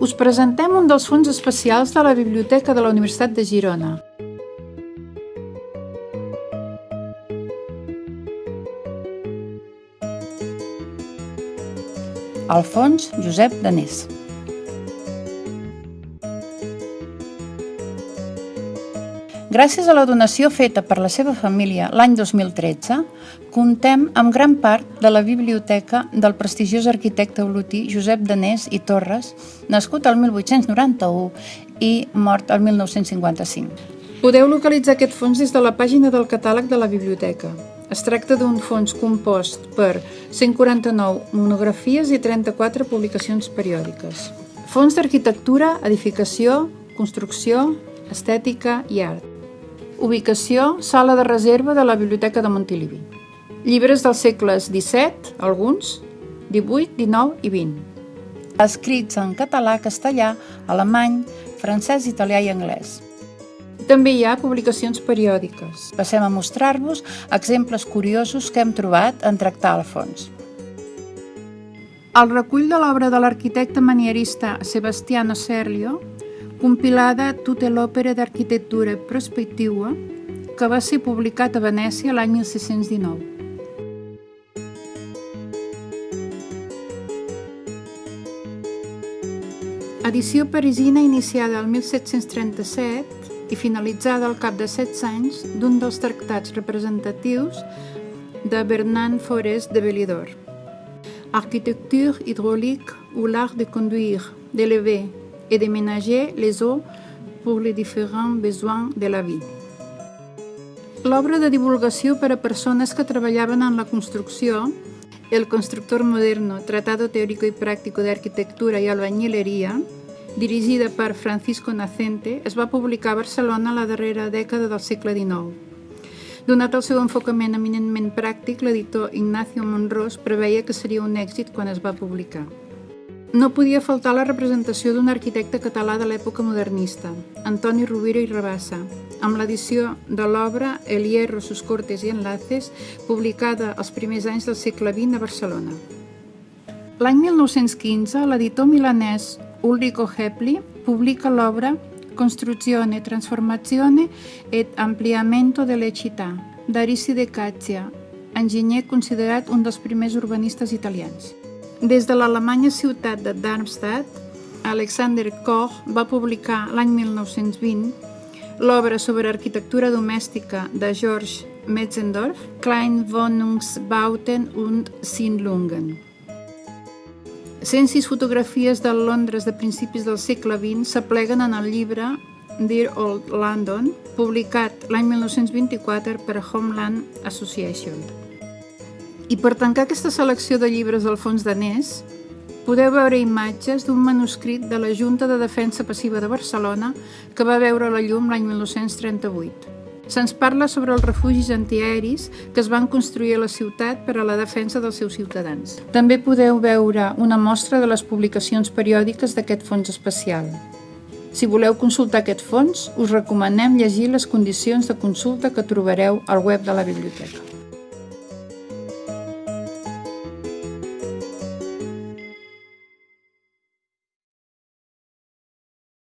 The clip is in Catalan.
us presentem un dels fons especials de la Biblioteca de la Universitat de Girona. Alfons Josep Danés. Gràcies a la donació feta per la seva família l'any 2013, contem amb gran part de la biblioteca del prestigiós arquitecte olotí Josep Danés i Torres, nascut al 1891 i mort al 1955. Podeu localitzar aquest fons des de la pàgina del catàleg de la biblioteca. Es tracta d'un fons compost per 149 monografies i 34 publicacions periòdiques. Fons d'arquitectura, edificació, construcció, estètica i art. Ubicació, sala de reserva de la Biblioteca de Montilivi. Llibres dels segles XVII, alguns, XVIII, XIX i XX. Escrits en català, castellà, alemany, francès, italià i anglès. També hi ha publicacions periòdiques. Passem a mostrar-vos exemples curiosos que hem trobat en tractar el fons. El recull de l'obra de l'arquitecte manierista Sebastiano Serlio compilada tota l'òpera d'arquitectura prospectiva que va ser publicat a Venècia l'any 1619. Edició parisina iniciada el 1737 i finalitzada al cap de 16 anys d'un dels tractats representatius de Bernard Forest de Belidor. Architecture hydraulique ou l'art de conduire, d'élever, et de ménager les eaux pour les différents besoins de la vie. L'obra de divulgació per a persones que treballaven en la construcció, El constructor moderno, Tratado teórico y práctico de arquitectura i albañileria, dirigida per Francisco Nacente, es va publicar a Barcelona a la darrera dècada del segle XIX. Donat el seu enfocament eminentment pràctic, l'editor Ignacio Monrós preveia que seria un èxit quan es va publicar. No podia faltar la representació d'un arquitecte català de l'època modernista, Antoni Rovira i Rabassa, amb l'edició de l'obra El hierro, sus cortes i enlaces, publicada als primers anys del segle XX a Barcelona. L'any 1915, l'editor milanès Ulrico Hepli publica l'obra Construzione, Transformazione et Ampliamento delle città, d'Arisi de Caccia, enginyer considerat un dels primers urbanistes italians. Des de l'Alemanya ciutat de Darmstadt, Alexander Koch va publicar l'any 1920 l'obra sobre arquitectura domèstica de George Metzendorf, Klein Wohnungsbauten und Siedlungen. 106 fotografies de Londres de principis del segle XX s'apleguen en el llibre Dear Old London, publicat l'any 1924 per Homeland Association. I per tancar aquesta selecció de llibres del fons danès, podeu veure imatges d'un manuscrit de la Junta de Defensa Passiva de Barcelona que va veure la llum l'any 1938. Se'ns parla sobre els refugis antiaeris que es van construir a la ciutat per a la defensa dels seus ciutadans. També podeu veure una mostra de les publicacions periòdiques d'aquest fons especial. Si voleu consultar aquest fons, us recomanem llegir les condicions de consulta que trobareu al web de la biblioteca.